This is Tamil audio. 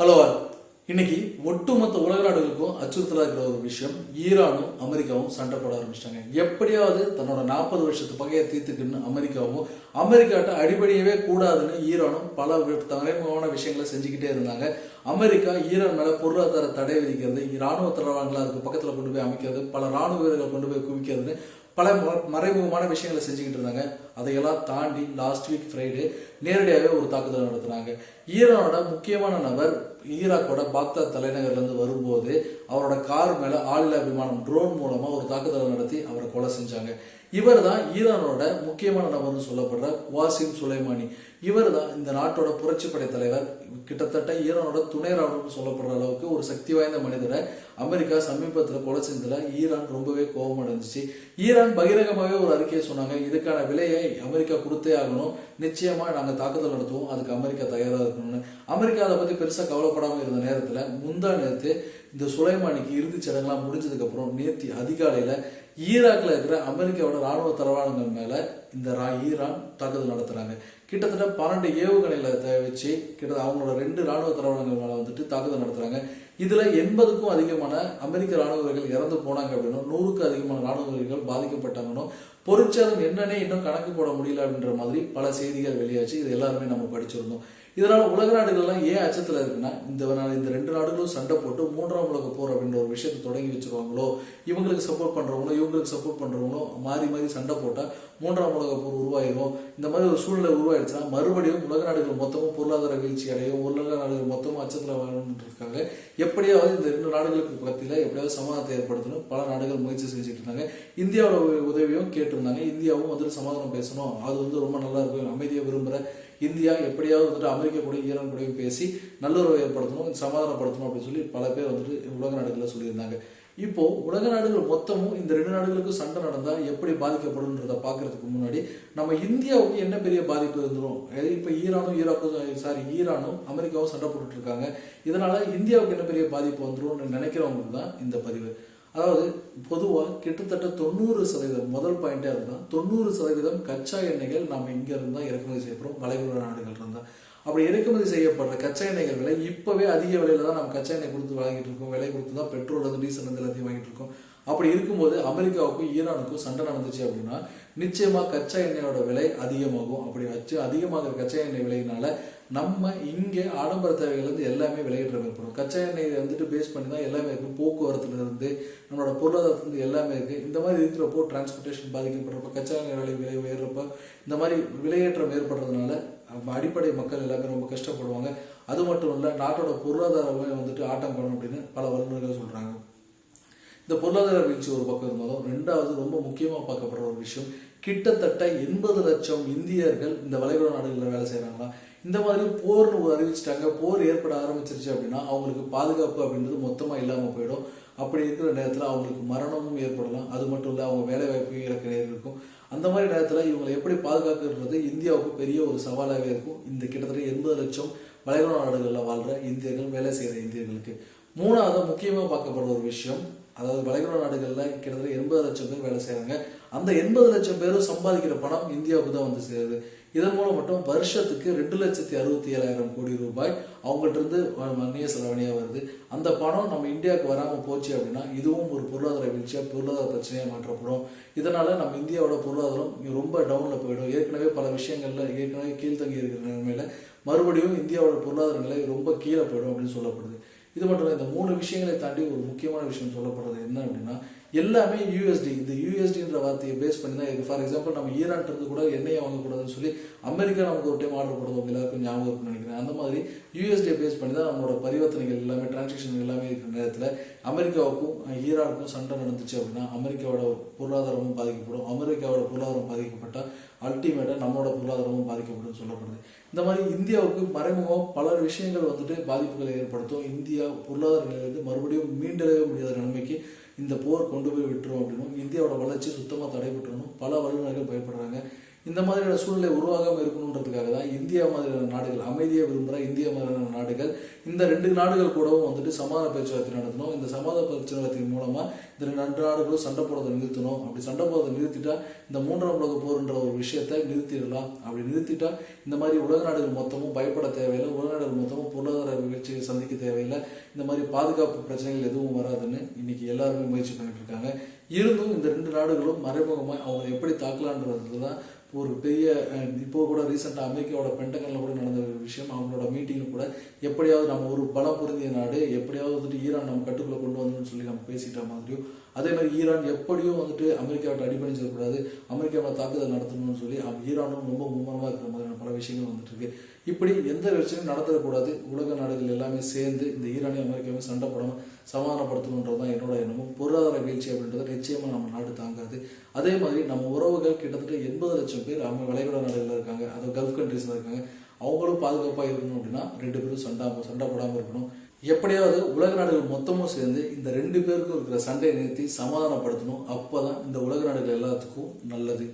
ஹலோ இன்னைக்கு ஒட்டுமொத்த உலக நாடுகளுக்கும் அச்சுறுத்தலாக இருக்கிற ஒரு விஷயம் ஈரானும் அமெரிக்காவும் சண்டை போட ஆரம்பிச்சிட்டாங்க. எப்படியாவது தன்னோட நாற்பது வருஷத்து பகையை தீர்த்துக்குன்னு அமெரிக்காவும் அமெரிக்காட்ட அடிபடியவே கூடாதுன்னு ஈரானும் பல தலைமுகமான விஷயங்களை செஞ்சுக்கிட்டே இருந்தாங்க. அமெரிக்கா ஈரான் மேல பொருளாதார தடை விதிக்கிறது இராணுவ தளவாடங்களை அதுக்கு பக்கத்தில் கொண்டு போய் அமைக்கிறது பல ராணுவ வீரர்களை கொண்டு போய் குவிக்கிறதுன்னு பல மறைமுகமான விஷயங்களை செஞ்சுக்கிட்டு இருந்தாங்க. அதையெல்லாம் தாண்டி லாஸ்ட் வீக் ஃப்ரைடே நேரடியாகவே ஒரு தாக்குதல் நடத்துனாங்க. ஈரானோட முக்கியமான நபர் ஈராக்கோட பாக்தாத் தலைநகர்லேருந்து வரும்போது அவரோட கார் மேலே ஆளில்லா விமானம் ட்ரோன் மூலமாக ஒரு தாக்குதலை நடத்தி அவரை கொலை செஞ்சாங்க. இவர் தான் ஈரானோட முக்கியமான நபர்னு சொல்லப்படுற குவாசிம் சுலைமானி. இவர் தான் இந்த நாட்டோட புரட்சிப்படை தலைவர். கிட்டத்தட்ட ஈரானோட துணை ராணுவம்னு சொல்லப்படுற அளவுக்கு ஒரு சக்தி வாய்ந்த மனிதரை அமெரிக்கா சமீபத்தில் கொலை செஞ்சதுல ஈரான் ரொம்பவே கோபம் அடைஞ்சிச்சு ஈரான் பகிரங்கமாகவே ஒரு அறிக்கையை சொன்னாங்க. இதுக்கான விலையை அமெரிக்கா கொடுத்தே ஆகணும். நிச்சயமா நாங்கள் தாக்குதல் நடத்துவோம். அதுக்கு அமெரிக்கா தயாராக இருக்கணும்னு. அமெரிக்கா அதை பத்தி பெருசாக கவலைப்படாமல் இருந்த நேரத்தில் முந்தா நேரத்து இந்த சுலைமானிக்கு இறுதிச் சடங்கெல்லாம் முடிஞ்சதுக்கப்புறம் நேற்று அதிகாலையில் ஈராக்கில் இருக்கிற அமெரிக்காவோட ராணுவ தளவாடங்கள் மேலே இந்த ரா- ஈரான் தாக்குதல் நடத்துகிறாங்க கிட்டத்தட்ட பன்னெண்டு ஏவுகணைகளை த- வச்சு அவங்களோட ரெண்டு ராணுவ தளவாடங்கள் மேலே வந்துட்டு தாக்குதல் நடத்துகிறாங்க இதில் எண்பதுக்கும் அதிகமான அமெரிக்க ராணுவ வீரர்கள் இறந்து போனாங்க அப்படின்னும் நூறுக்கும் அதிகமான ராணுவ வீரர்கள் பாதிக்கப்பட்டாங்கன்னும் பொருட்சேதம் என்னன்னே இன்னும் கணக்கு போட முடியல அப்படின்ற மாதிரி பல செய்திகள் வெளியாச்சு. இது எல்லாருமே நம்ம படிச்சிருந்தோம். இதனால் உலக நாடுகள்லாம் ஏன் அச்சத்தில் இருக்குன்னா இந்த நாள் இந்த ரெண்டு நாடுகளும் சண்டை போட்டு மூன்றாம் உலக போர் அப்படின்ற ஒரு விஷயத்தை தொடங்கி வச்சுருவாங்களோ இவங்களுக்கு சப்போர்ட் பண்ணுறவங்களோ இவங்களுக்கு சப்போர்ட் பண்ணுறவங்களோ மாறி மாறி சண்டை போட்டால் மூன்றாம் உலக போர் உருவாயிரும். இந்த மாதிரி ஒரு சூழ்நிலை உருவாயிடுச்சுன்னா மறுபடியும் உலக நாடுகள் மொத்தமும் பொருளாதார வீழ்ச்சி அடையும். உலக நாடுகள் மொத்தமும் அச்சத்தில் வரணும்னு இருக்காங்க எப்படியாவது இந்த ரெண்டு நாடுகளுக்கு பத்தியில எப்படியாவது சமாதானத்தை ஏற்படுத்தணும். பல நாடுகள் முயற்சி செஞ்சுட்டு இருந்தாங்க. இந்தியாவோட உதவியும் கேட்டிருந்தாங்க. இந்தியாவும் வந்துட்டு சமாதானம் பேசணும். அது வந்து ரொம்ப நல்லா இருக்கும். அமைதியை விரும்புற இந்தியா எப்படியாவது வந்துட்டு அமெரிக்கா கூட ஈரான் கூடயும் பேசி நல்லுறவை ஏற்படுத்தணும் சமாதானப்படுத்தணும் அப்படின்னு சொல்லி பல பேர் வந்துட்டு உலக நாடுகளில் சொல்லியிருந்தாங்க. இப்போ உலக நாடுகள் மொத்தமும் இந்த ரெண்டு நாடுகளுக்கும் சண்டை நடந்தால் எப்படி பாதிக்கப்படும்ன்றத பார்க்கறதுக்கு முன்னாடி நம்ம இந்தியாவுக்கு என்ன பெரிய பாதிப்பு இருந்துடும் இப்போ ஈரானும் ஈராக்கும் சாரி ஈரானும் அமெரிக்காவும் சண்டை போட்டுட்டு இருக்காங்க. இதனால இந்தியாவுக்கு என்ன பெரிய பாதிப்பு வந்துடும் நினைக்கிறவங்களுக்கு தான் இந்த பதிவு. அதாவது பொதுவாக கிட்டத்தட்ட தொண்ணூறு சதவீதம் முதல் பாயிண்டே அதுதான். தொண்ணூறு சதவீதம் கச்சா எண்ணெய்கள் நம்ம இங்க இருந்து தான் இறக்குமதி செய்யப்படுறோம் வளைகுடா நாடுகள் இருந்தால் அப்படி இறக்குமதி செய்யப்படுற கச்சா எண்ணெய்கள் விலை இப்போவே அதிக விலையில் தான் நம்ம கச்சா எண்ணெய் கொடுத்து வாங்கிட்டு இருக்கோம். விலை கொடுத்து தான் பெட்ரோல் வந்து டீசல் வந்து எல்லாத்தையும் வாங்கிட்டு இருக்கோம். அப்படி இருக்கும்போது அமெரிக்காவுக்கும் ஈரானுக்கும் சண்டை நடந்துச்சு அப்படின்னா நிச்சயமாக கச்சா எண்ணெயோட விலை அதிகமாகும். அப்படி வச்சு அதிகமாகிற கச்சா எண்ணெய் விலையினால நம்ம இங்கே ஆடம்பர தேவைகள் எல்லாமே விலையேற்றம் ஏற்படும் கச்சா எண்ணெய் வந்துட்டு பேஸ் பண்ணி தான் எல்லாமே இருக்கும். போக்குவரத்துலேருந்து நம்மளோட பொருளாதாரத்துலேருந்து எல்லாமே இருக்குது இந்த மாதிரி இருக்கிறப்போ டிரான்ஸ்போர்ட்டேஷன் பாதிக்கப்படுறப்ப கச்சா எண்ணெய் விலை விலை உயர்றப்ப இந்த மாதிரி விலையேற்றம் ஏற்படுறதுனால நம்ம அடிப்படை மக்கள் எல்லாமே ரொம்ப கஷ்டப்படுவாங்க. அது மட்டும் இல்லை நாட்டோட பொருளாதாரமே வந்துட்டு ஆட்டம் பண்ணணும் அப்படின்னு பல வல்லுநர்கள் சொல்கிறாங்க இந்த பொருளாதார வீழ்ச்சி ஒரு பக்கம் இருந்தாலும் ரெண்டாவது ரொம்ப முக்கியமாக பார்க்கப்படுற ஒரு விஷயம் கிட்டத்தட்ட எண்பது லட்சம் இந்தியர்கள் இந்த வளைகுடா நாடுகளில் வேலை செய்கிறாங்களா இந்த மாதிரி போர்னு ஒரு அறிவிச்சிட்டாங்க போர் ஏற்பட ஆரம்பிச்சிருச்சு அப்படின்னா அவங்களுக்கு பாதுகாப்பு அப்படின்றது மொத்தமாக இல்லாமல் போயிடும். அப்படி இருக்கிற நேரத்தில் அவங்களுக்கு மரணமும் ஏற்படலாம். அது மட்டும் இல்லை அவங்க வேலை வாய்ப்பையும் இழக்க இருக்கும். அந்த மாதிரி நேரத்தில் இவங்களை எப்படி பாதுகாக்கிறது இந்தியாவுக்கு பெரிய ஒரு சவாலாகவே இருக்கும். இந்த கிட்டத்தட்ட எண்பது லட்சம் வளைகுடா நாடுகளில் வாழ்கிற இந்தியர்கள் வேலை செய்கிற இந்தியர்களுக்கு. மூணாவது முக்கியமாக பார்க்கப்படுற ஒரு விஷயம் அதாவது வளைகுடா நாடுகளில் கிட்டத்தட்ட எண்பது லட்சம் பேர் வேலை செய்கிறாங்க அந்த எண்பது லட்சம் பேரும் சம்பாதிக்கிற பணம் இந்தியாவுக்கு தான் வந்து சேருது. இதன் மூலம் மட்டும் வருஷத்துக்கு ரெண்டு லட்சத்தி அறுபத்தி ஏழாயிரம் கோடி ரூபாய் அவங்கள்ட்ட இருந்து மன்னிய செலவணியாக வருது. அந்த பணம் நம்ம இந்தியாவுக்கு வராமல் போச்சு அப்படின்னா இதுவும் ஒரு பொருளாதார வீழ்ச்சியாக பொருளாதார பிரச்சனையாக மாற்றப்படும். இதனால் நம்ம இந்தியாவோட பொருளாதாரம் ரொம்ப டவுனில் போயிடும். ஏற்கனவே பல விஷயங்களில் ஏற்கனவே கீழ்த்தங்கி இருக்கிற நிலைமையில் மறுபடியும் இந்தியாவோட பொருளாதார நிலை ரொம்ப கீழே போயிடும் அப்படின்னு சொல்லப்படுது. இது மட்டும் இல்லை இந்த மூணு விஷயங்களை தாண்டி ஒரு முக்கியமான விஷயம் சொல்லப்படுறது என்ன அப்படின்னா எல்லாமே யூஎஸ்டி இந்த யூஎஸ்டின்ற வார்த்தையை பேஸ் பண்ணி தான் இருக்குது ஃபார் எக்ஸாம்பிள் நம்ம ஈரான்ட்டு இருந்து கூட எண்ணெயை வாங்கக்கூடாதுன்னு சொல்லி அமெரிக்கா நமக்கு ஒரு டைம் ஆர்டர் போடுறது எல்லாருக்கும் ஞாபகம் நினைக்கிறேன். அந்த மாதிரி யூஎஸ்டியை பேஸ் பண்ணி தான் நம்மளோட பரிவர்த்தனைகள் எல்லாமே டிரான்சாக்ஷன் எல்லாமே இருக்கிற நேரத்தில் அமெரிக்காவுக்கும் ஈரானுக்கும் சண்டை நடந்துச்சு அப்படின்னா அமெரிக்காவோட பொருளாதாரமும் பாதிக்கப்படும். அமெரிக்காவோட பொருளாதாரம் பாதிக்கப்பட்டால் அல்டிமேட்டாக நம்மளோட பொருளாதாரமும் பாதிக்கப்படும் சொல்லப்படுது. இந்த மாதிரி இந்தியாவுக்கு மறைமுகம் பல விஷயங்கள் வந்துட்டு பாதிப்புகளை ஏற்படுத்தும். இந்தியா பொருளாதார நிலையிலிருந்து மறுபடியும் மீண்டெழவே முடியாத நிலைமைக்கு இந்த போர் கொண்டு போய் விட்டுரும் அப்படின்னும். இந்தியாவோட வளர்ச்சி சுத்தமாக தடைபட்டுறணும் பல வல்லுநர்கள் பயப்படுறாங்க. இந்த மாதிரியான சூழ்நிலை உருவாகாமல் இருக்கணுன்றதுக்காக தான் இந்தியா மாதிரியான நாடுகள் அமைதியை விரும்புகிற இந்தியா மாதிரியான நாடுகள் இந்த ரெண்டு நாடுகள் கூடவும் வந்துட்டு சமாதான பேச்சுவார்த்தை நடத்தணும். இந்த சமாதான பேச்சுவார்த்தையின் மூலமாக இந்த ரெண்டு நாடுகளும் சண்டை போடுறதை நிறுத்தணும். அப்படி சண்டை போடுறதை நிறுத்திட்டா இந்த மூன்றாம் உலக போர்ன்ற ஒரு விஷயத்தை நிறுத்திடலாம். அப்படி நிறுத்திட்டா இந்த மாதிரி உலக நாடுகள் மொத்தமும் பயப்பட தேவையில்லை. உலக நாடுகள் மொத்தமும் பொருளாதார வீழ்ச்சியை சந்திக்க தேவையில்லை. இந்த மாதிரி பாதுகாப்பு பிரச்சனைகள் எதுவும் வராதுன்னு இன்னைக்கு எல்லாருமே முயற்சி பண்ணிட்டு இருக்காங்க. இருந்தும் இந்த ரெண்டு நாடுகளும் மறைமுகமாக அவங்க எப்படி தாக்கலான்றதுல தான் ஒரு பெரிய இப்போ கூட ரீசெண்டாக அமெரிக்காவோட பெண்டகனில் கூட நடந்த ஒரு விஷயம். அவங்களோட மீட்டிங்கில் கூட எப்படியாவது நம்ம ஒரு பலம் பொருந்திய நாடு எப்படியாவது வந்துட்டு ஈரான் நம்ம கட்டுக்குள்ளே கொண்டு வந்தோம்னு சொல்லி நம்ம பேசிட்ட மாதிரியும் அதே மாதிரி ஈரான் எப்படியும் வந்துட்டு அமெரிக்காவிட்ட அடிபணிச்சிடக்கூடாது அமெரிக்காவில் தாக்குதல் நடத்தணும்னு சொல்லி ஈரானும் ரொம்ப மும்மரமாக இருக்கிற மாதிரியான பல விஷயங்கள் வந்துட்டு இருக்கு. இப்படி எந்த பிரச்சனையும் நடத்தக்கூடாது உலக நாடுகள் எல்லாமே சேர்ந்து இந்த ஈரானையும் அமெரிக்காவையும் சண்டை போடாமல் சமாதானப்படுத்தணுன்றது தான் என்னோட எண்ணமும். பொருளாதார வீழ்ச்சி அப்படின்றது நிச்சயமாக நம்ம நாடு தாங்காது. அதே மாதிரி நம்ம உறவுகள் கிட்டத்தட்ட எண்பது லட்சம் பேர் அவங்க வளைகுடா நாடுகளில் இருக்காங்க. அது கல்ஃப் கண்ட்ரீஸில் இருக்காங்க. அவங்களும் பாதுகாப்பாக இருக்கணும் அப்படின்னா ரெண்டு பேரும் சண்டை சண்டை போடாமல் இருக்கணும். எப்படியாவது உலக நாடுகள் மொத்தமும் சேர்ந்து இந்த ரெண்டு பேருக்கும் இருக்கிற சண்டையை நிறுத்தி சமாதானப்படுத்தணும். அப்போ தான் இந்த உலக நாடுகள் எல்லாத்துக்கும் நல்லது.